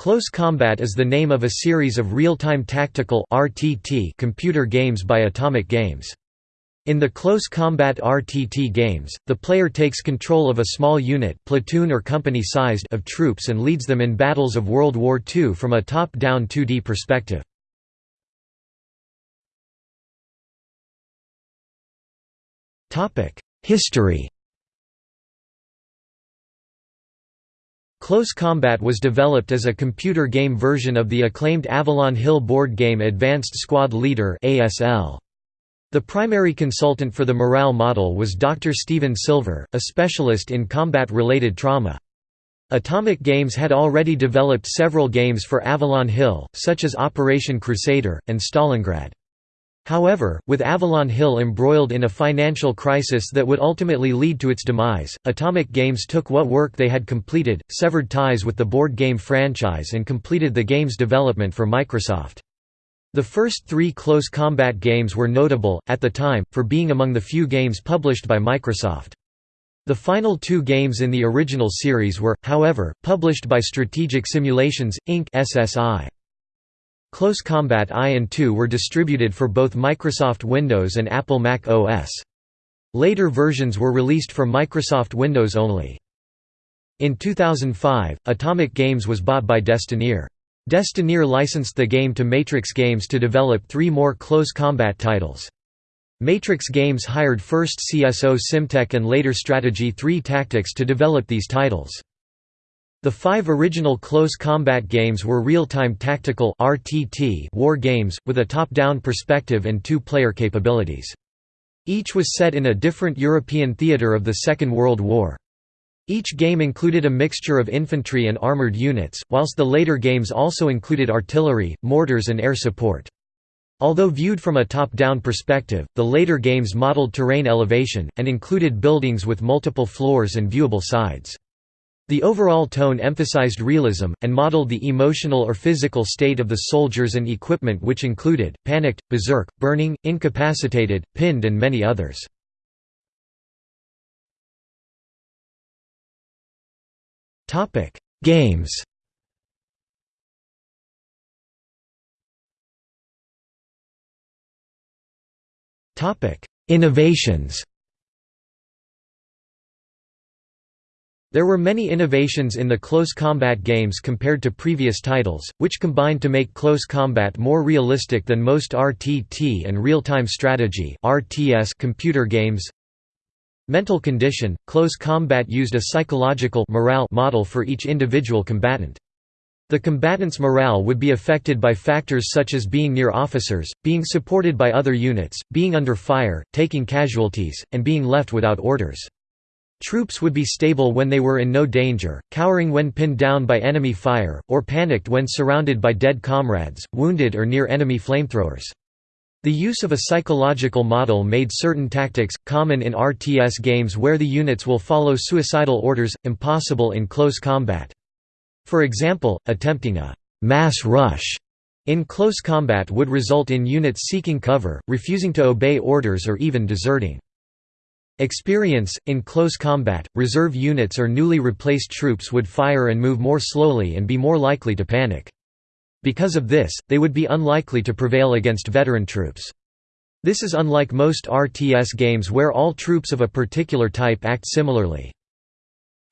Close Combat is the name of a series of real-time tactical (RTT) computer games by Atomic Games. In the Close Combat RTT games, the player takes control of a small unit platoon or company sized of troops and leads them in battles of World War II from a top-down 2D perspective. History Close Combat was developed as a computer game version of the acclaimed Avalon Hill board game Advanced Squad Leader The primary consultant for the morale model was Dr. Steven Silver, a specialist in combat-related trauma. Atomic Games had already developed several games for Avalon Hill, such as Operation Crusader, and Stalingrad. However, with Avalon Hill embroiled in a financial crisis that would ultimately lead to its demise, Atomic Games took what work they had completed, severed ties with the board game franchise and completed the game's development for Microsoft. The first three Close Combat games were notable, at the time, for being among the few games published by Microsoft. The final two games in the original series were, however, published by Strategic Simulations, Inc. SSI. Close Combat I and II were distributed for both Microsoft Windows and Apple Mac OS. Later versions were released for Microsoft Windows only. In 2005, Atomic Games was bought by Destineer. Destineer licensed the game to Matrix Games to develop three more Close Combat titles. Matrix Games hired first CSO Simtek and later Strategy 3 Tactics to develop these titles. The five original Close Combat games were real-time tactical RTT war games, with a top-down perspective and two-player capabilities. Each was set in a different European theatre of the Second World War. Each game included a mixture of infantry and armoured units, whilst the later games also included artillery, mortars and air support. Although viewed from a top-down perspective, the later games modeled terrain elevation, and included buildings with multiple floors and viewable sides. The overall tone emphasized realism, and modeled the emotional or physical state of the soldiers and equipment which included, panicked, berserk, burning, incapacitated, pinned and many others. Games Innovations There were many innovations in the Close Combat games compared to previous titles, which combined to make Close Combat more realistic than most RTT and real-time strategy computer games. Mental condition – Close Combat used a psychological morale model for each individual combatant. The combatant's morale would be affected by factors such as being near officers, being supported by other units, being under fire, taking casualties, and being left without orders. Troops would be stable when they were in no danger, cowering when pinned down by enemy fire, or panicked when surrounded by dead comrades, wounded or near enemy flamethrowers. The use of a psychological model made certain tactics, common in RTS games where the units will follow suicidal orders, impossible in close combat. For example, attempting a «mass rush» in close combat would result in units seeking cover, refusing to obey orders or even deserting. Experience – In close combat, reserve units or newly replaced troops would fire and move more slowly and be more likely to panic. Because of this, they would be unlikely to prevail against veteran troops. This is unlike most RTS games where all troops of a particular type act similarly.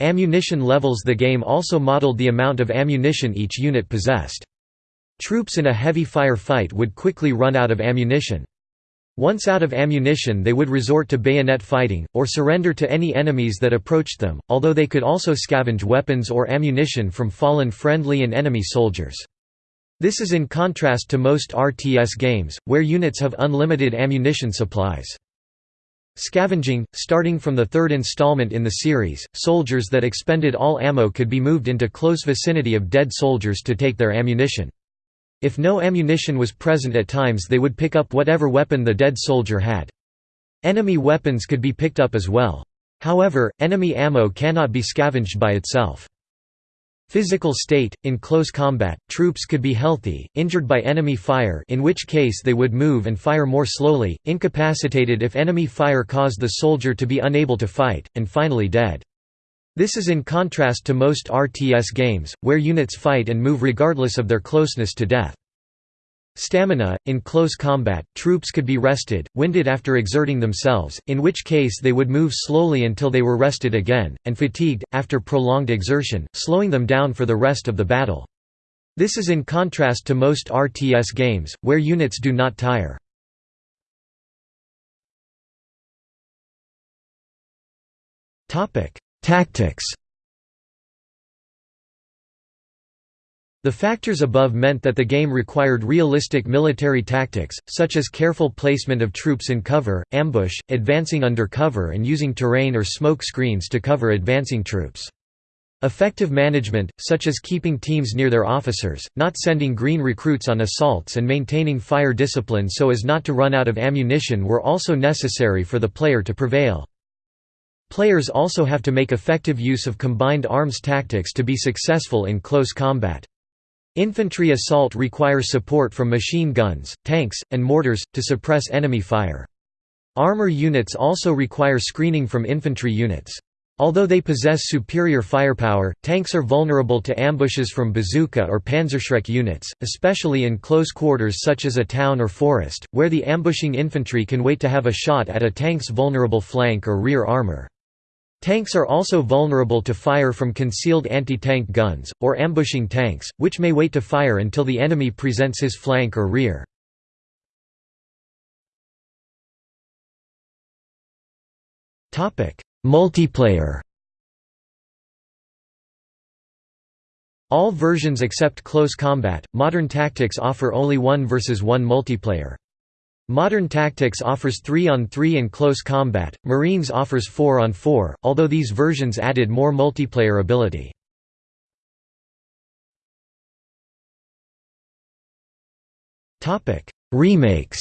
Ammunition levels The game also modeled the amount of ammunition each unit possessed. Troops in a heavy fire fight would quickly run out of ammunition. Once out of ammunition they would resort to bayonet fighting, or surrender to any enemies that approached them, although they could also scavenge weapons or ammunition from fallen friendly and enemy soldiers. This is in contrast to most RTS games, where units have unlimited ammunition supplies. Scavenging – Starting from the third installment in the series, soldiers that expended all ammo could be moved into close vicinity of dead soldiers to take their ammunition. If no ammunition was present at times they would pick up whatever weapon the dead soldier had. Enemy weapons could be picked up as well. However, enemy ammo cannot be scavenged by itself. Physical state – In close combat, troops could be healthy, injured by enemy fire in which case they would move and fire more slowly, incapacitated if enemy fire caused the soldier to be unable to fight, and finally dead. This is in contrast to most RTS games, where units fight and move regardless of their closeness to death. Stamina – In close combat, troops could be rested, winded after exerting themselves, in which case they would move slowly until they were rested again, and fatigued, after prolonged exertion, slowing them down for the rest of the battle. This is in contrast to most RTS games, where units do not tire. Tactics The factors above meant that the game required realistic military tactics, such as careful placement of troops in cover, ambush, advancing under cover and using terrain or smoke screens to cover advancing troops. Effective management, such as keeping teams near their officers, not sending green recruits on assaults and maintaining fire discipline so as not to run out of ammunition were also necessary for the player to prevail. Players also have to make effective use of combined arms tactics to be successful in close combat. Infantry assault requires support from machine guns, tanks, and mortars, to suppress enemy fire. Armor units also require screening from infantry units. Although they possess superior firepower, tanks are vulnerable to ambushes from bazooka or Panzerschreck units, especially in close quarters such as a town or forest, where the ambushing infantry can wait to have a shot at a tank's vulnerable flank or rear armor. Tanks are also vulnerable to fire from concealed anti-tank guns, or ambushing tanks, which may wait to fire until the enemy presents his flank or rear. Multiplayer All versions except Close Combat, Modern Tactics offer only 1 vs 1 multiplayer. Modern Tactics offers 3 on 3 and Close Combat, Marines offers 4 on 4, although these versions added more multiplayer ability. Remakes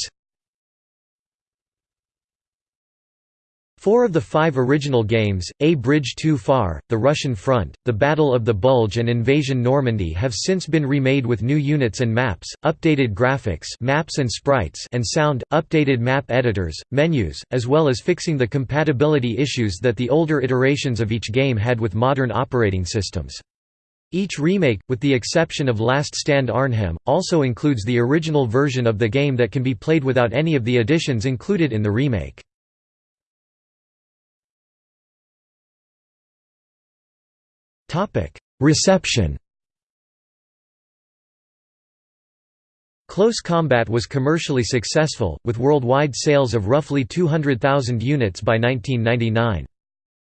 Four of the five original games, A Bridge Too Far, The Russian Front, The Battle of the Bulge and Invasion Normandy have since been remade with new units and maps, updated graphics maps and, sprites and sound, updated map editors, menus, as well as fixing the compatibility issues that the older iterations of each game had with modern operating systems. Each remake, with the exception of Last Stand Arnhem, also includes the original version of the game that can be played without any of the additions included in the remake. Reception Close Combat was commercially successful, with worldwide sales of roughly 200,000 units by 1999.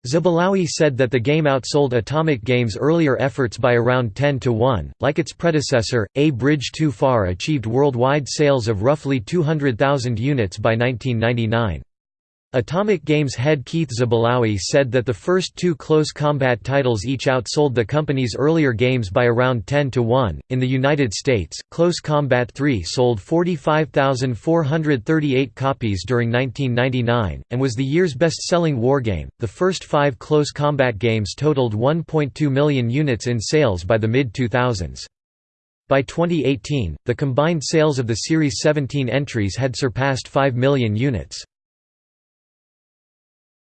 Zabalaoui said that the game outsold Atomic Games' earlier efforts by around 10 to 1. Like its predecessor, A Bridge Too Far achieved worldwide sales of roughly 200,000 units by 1999. Atomic Games head Keith Zabalaoui said that the first two close combat titles each outsold the company's earlier games by around 10 to 1. In the United States, Close Combat 3 sold 45,438 copies during 1999, and was the year's best selling wargame. The first five close combat games totaled 1.2 million units in sales by the mid 2000s. By 2018, the combined sales of the Series 17 entries had surpassed 5 million units.